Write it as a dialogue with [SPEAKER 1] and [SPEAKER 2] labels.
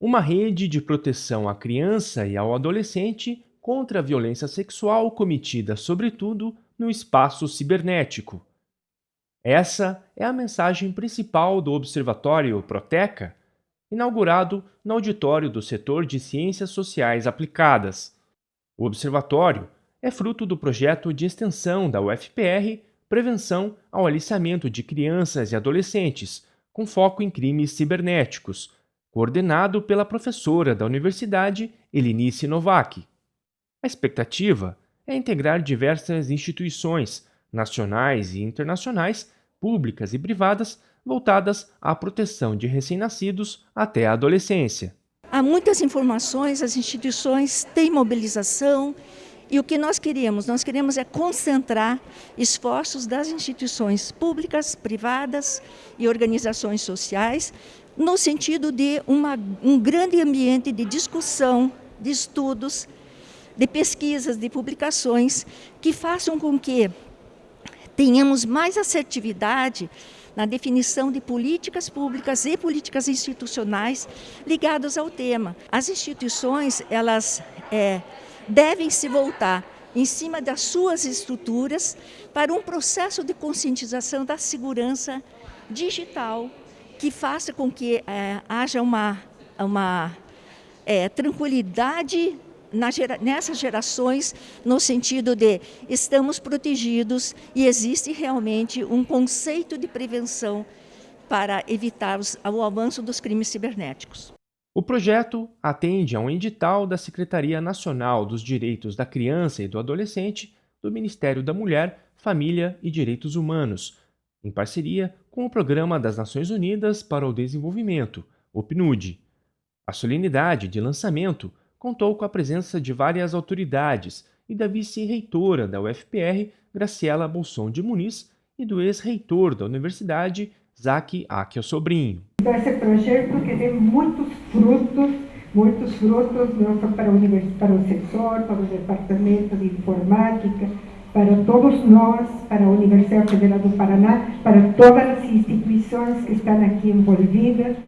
[SPEAKER 1] uma rede de proteção à criança e ao adolescente contra a violência sexual cometida, sobretudo, no espaço cibernético. Essa é a mensagem principal do Observatório Proteca, inaugurado no auditório do setor de Ciências Sociais Aplicadas. O observatório é fruto do projeto de extensão da UFPR Prevenção ao Aliciamento de Crianças e Adolescentes, com foco em crimes cibernéticos, coordenado pela professora da universidade Elinice Novak. A expectativa é integrar diversas instituições, nacionais e internacionais, públicas e privadas, voltadas à proteção de recém-nascidos até a adolescência.
[SPEAKER 2] Há muitas informações, as instituições têm mobilização e o que nós queríamos? Nós queremos é concentrar esforços das instituições públicas, privadas e organizações sociais no sentido de uma, um grande ambiente de discussão, de estudos, de pesquisas, de publicações que façam com que tenhamos mais assertividade na definição de políticas públicas e políticas institucionais ligadas ao tema. As instituições, elas é, devem se voltar em cima das suas estruturas para um processo de conscientização da segurança digital que faça com que é, haja uma, uma é, tranquilidade Gera, nessas gerações, no sentido de estamos protegidos e existe realmente um conceito de prevenção para evitar os, o avanço dos crimes cibernéticos.
[SPEAKER 1] O projeto atende a um edital da Secretaria Nacional dos Direitos da Criança e do Adolescente do Ministério da Mulher, Família e Direitos Humanos, em parceria com o Programa das Nações Unidas para o Desenvolvimento, o PNUD. A solenidade de lançamento contou com a presença de várias autoridades e da vice-reitora da UFPR, Graciela Bolson de Muniz, e do ex-reitor da universidade, Zaque Akel Sobrinho.
[SPEAKER 3] Então, esse projeto que tem muitos frutos, muitos frutos não só para para o setor, para o departamento de informática, para todos nós, para a Universidade Federal do Paraná, para todas as instituições que estão aqui envolvidas.